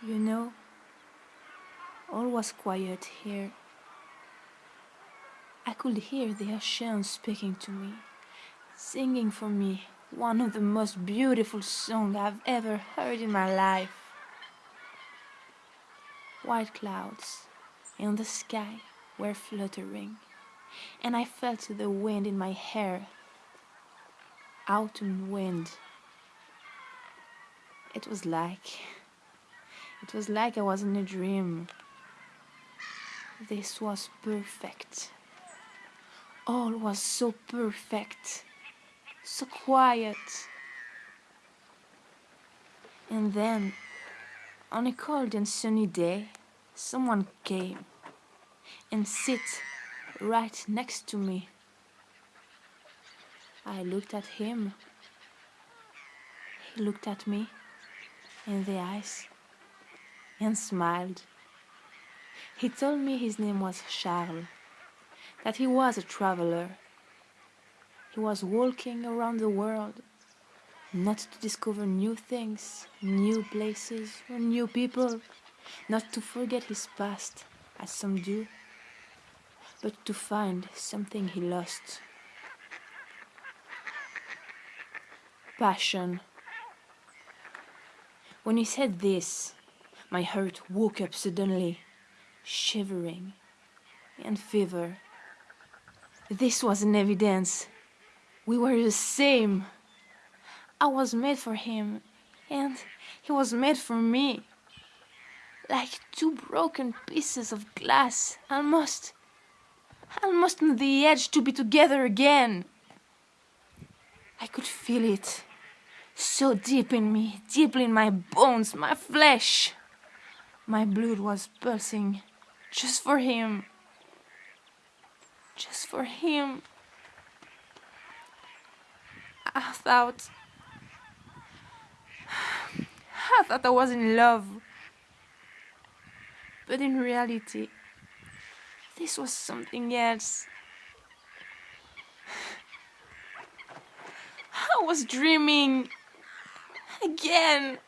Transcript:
You know, all was quiet here. I could hear the ocean speaking to me, singing for me one of the most beautiful songs I've ever heard in my life. White clouds in the sky were fluttering, and I felt the wind in my hair. Autumn wind. It was like it was like I was in a dream. This was perfect. All was so perfect, so quiet. And then, on a cold and sunny day, someone came and sit right next to me. I looked at him. He looked at me in the eyes and smiled. He told me his name was Charles, that he was a traveler. He was walking around the world, not to discover new things, new places, or new people, not to forget his past, as some do, but to find something he lost. Passion. When he said this, my heart woke up suddenly, shivering, and fever. This was an evidence. We were the same. I was made for him, and he was made for me. Like two broken pieces of glass, almost, almost on the edge to be together again. I could feel it, so deep in me, deeply in my bones, my flesh. My blood was pulsing just for him. Just for him. I thought. I thought I was in love. But in reality, this was something else. I was dreaming. Again.